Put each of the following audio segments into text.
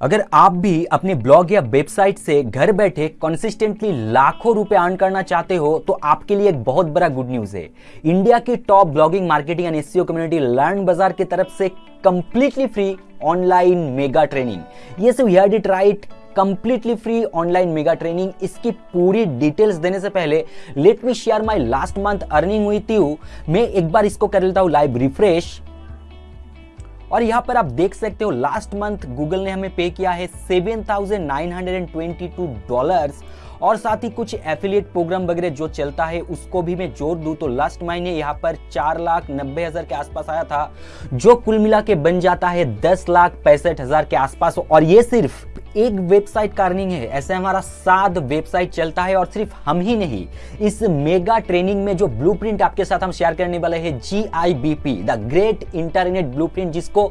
अगर आप भी अपने ब्लॉग या वेबसाइट से घर बैठे कंसिस्टेंटली लाखों रुपए अर्न करना चाहते हो तो आपके लिए एक बहुत बड़ा गुड न्यूज़ है। इंडिया की top blogging marketing and SEO community Learn Bazaar की तरफ़ से completely free online mega training ये सिर्फ़ hear it right completely free online mega training इसकी पूरी डिटेल्स देने से पहले let me share my last month earning हुई थी। मैं एक बार इसको कर लेता हूँ लाइव रिफ्रेश और यहाँ पर आप देख सकते हो लास्ट मंथ गूगल ने हमें पे किया है seven thousand nine hundred and twenty two dollars और साथ ही कुछ एफिलिएट प्रोग्राम वगैरह जो चलता है, उसको भी मैं जोड़ दूँ। तो लास्ट महीने यहाँ पर चार लाख नब्बे हज़ार के आसपास आया था, जो कुल मिला के बन जाता है दस लाख पैंसठ हज़ार के आसपास। और ये सिर्फ़ एक वेबसाइट का अर्निंग है। ऐसे हमारा सात वेबसाइट चलता है और सिर्फ़ हम ही नहीं, इस मेगा ट्रेनिंग में जो ब्लूप्रिंट आपके साथ हम शेयर करने वाले हैं G I B P the great internet blueprint, जिसको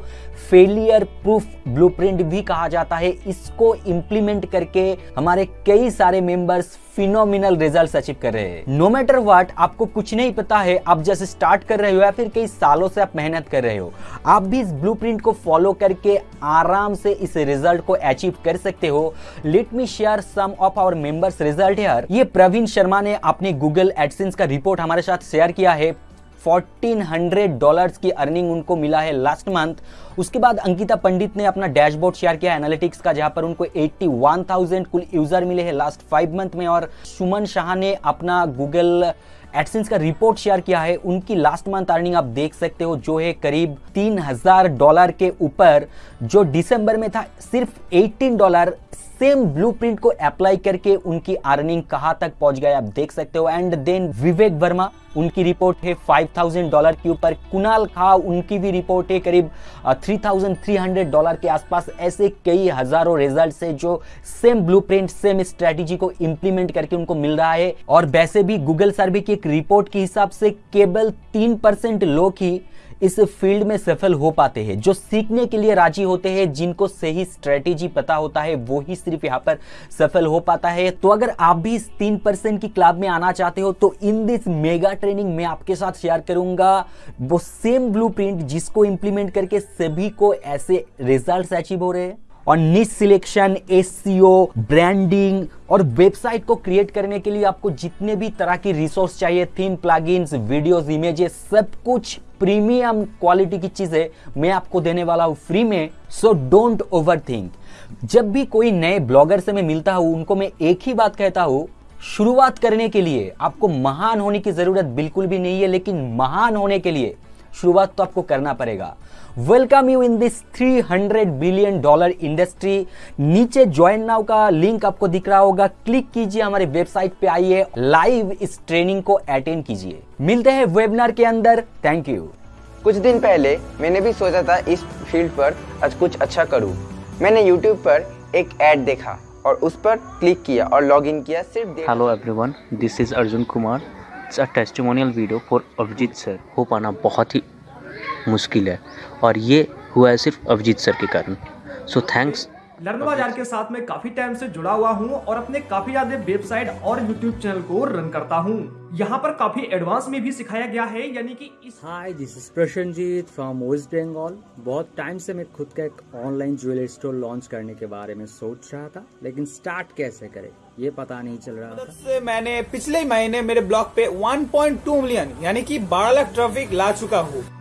फेलियर प्रूफ ब्लूप्रिंट भी कहा जाता है। इसको इंप्लीमेंट करके हमारे कई सारे मेंबर्स फिनोमिनल रिज़ल्ट अचीव कर रहे हैं। नो मैटर वाट आपको कुछ नहीं पता है, आप जैसे स्टार्ट कर रहे हो या फिर कई सालों से आप मेहनत कर रहे हो, आप भी इस ब्लू को फॉलो करके आराम से इस रिज़ल्ट को अचीव कर सकते हो। Let me share some of our members result ये प्रवीण शर्मा ने अपने गूगल एडसेंस का रिपोर्ट हमारे साथ शेयर किया है। 1400 डॉलर्स की अर्निंग उनको मिला है लास्ट मंथ उसके बाद अंकिता पंडित ने अपना डैशबोर्ड शेयर किया एनालिटिक्स का जहाँ पर उनको 81,000 कुल यूज़र मिले हैं लास्ट फाइव मंथ में। और सुमन शाह ने अपना गूगल एडसेंस का रिपोर्ट शेयर किया है, उनकी लास्ट मंथ अर्निंग आप देख सकते हो, जो है करीब तीन हज़ार डॉलर के ऊपर, जो दिसंबर में था, सिर्फ़ 18 डॉलर सेम ब्लूप्रिंट को अप्लाई करके उनकी अर्निंग कहाँ तक पहुँच गए आप देख सकते हो। एंड देन विवेक वर्मा उनकी रिपोर्ट है 5000 डॉलर के ऊपर। कुणाल खा, उनकी भी रिपोर्ट है करीब 3300 डॉलर के आसपास। ऐसे कई हज़ारों रिज़ल्ट है जो सेम ब्लूप्रिंट सेम स्ट्रेटेजी को इंप्लीमेंट करके उनको मिल रहा है। और वैसे भी गूगल सर्वे की एक रिपोर्ट के हिसाब से केवल तीन परसेंट लोग ही इस फ़ील्ड में सफल हो पाते हैं। जो सीखने के लिए राज़ी होते हैं, जिनको सही स्ट्रेटेजी पता होता है, वो ही सिर्फ़ यहाँ पर सफल हो पाता है। तो अगर आप भी इस तीन परसेंट की क्लब में आना चाहते हो तो इन दिस मेगा ट्रेनिंग मैं आपके साथ शेयर करूँगा। वो सेम ब्लू जिसको इंप्लीमेंट करके सभी को ऐसे रिज़ल्ट अचीव हो रहे हैं। और निश सिलेक्शन एससीओ ब्रांडिंग और वेबसाइट को क्रिएट करने के लिए आपको जितने भी तरह की रिसोर्स चाहिए थीम प्लगइन्स वीडियोस इमेजेस सब कुछ प्रीमियम क्वालिटी की चीज़ें मैं आपको देने वाला हूँ फ्री में। सो डोंट ओवर जब भी कोई नए ब्लॉगर से मैं मिलता हूँ, उनको मैं एक ही बात कहता हूँ, शुरुआत करने के लिए आपको महान होने की ज़रूरत बिल्कुल भी नहीं है, लेकिन महान होने के लिए शुरुआत तो आपको करना पड़ेगा। Welcome you in this 300 billion dollar industry नीचे ज्वाइन नाउ का लिंक आपको दिख रहा होगा। क्लिक कीजिए हमारे वेबसाइट पे आइए। लाइव इस ट्रेनिंग को अटेंड कीजिए। मिलते हैं वेबिनार के अंदर। थैंक यू कुछ दिन पहले मैंने भी सोचा था इस फ़ील्ड पर आज कुछ अच्छा करूँ। मैंने यूट्यूब पर एक एड देखा और उस पर क्लिक किया और लॉगिन किया सिर्फ़ hello everyone this is Arjun Kumar it's a testimonial video for Abhijeet sir हो पाना बहुत ही मुश्किल है। और ये हुआ है सिर्फ़ अभिजीत सर के कारण। सो थैंक्स लर्न बाज़ार के साथ में काफ़ी टाइम से जुड़ा हुआ हूँ और अपने काफ़ी ज़्यादा वेबसाइट और यूट्यूब चैनल को रन करता हूँ। यहाँ पर काफ़ी एडवांस में भी सिखाया गया है यानी कि इस hi this is Prasenjit from West Bengal बहुत टाइम से मैं खुद का एक ऑनलाइन ज्वेलरी स्टोर लॉन्च करने के बारे में सोच रहा था लेकिन स्टार्ट कैसे करें? ये पता नहीं चल रहा था से मैंने पिछले महीने मेरे ब्लॉग पे 1.2 मिलियन यानी कि 12 लाख ट्रैफ़िक ला चुका हूँ।